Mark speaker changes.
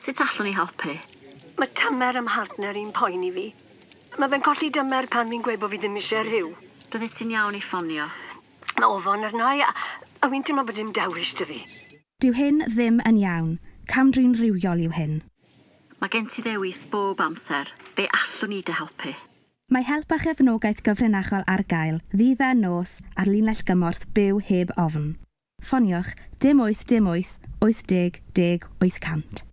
Speaker 1: Sut allwn ni helpu?
Speaker 2: Mae tymer ym mhartner i'n poeni fi. Mae fe'n colli dymer pan fi'n gweud bod fi ddim eisiau rhyw.
Speaker 1: Bydde ti'n iawn i ffonio.
Speaker 2: Mae ofon arna i, a, a wy'n teimlo bod dim dewis dy fi.
Speaker 3: Dyw hyn ddim yn iawn. Cam drin rhywiol yw hyn.
Speaker 1: Mae gen ti ddewis bob amser. Be allwn ni dy helpu?
Speaker 3: Mae help a chefnogaeth gyfrinachol ar gael, ddydd a nos, ar linell gymorth byw heb ofn. Ffoniwch dim 8 dim 8 80 10 800.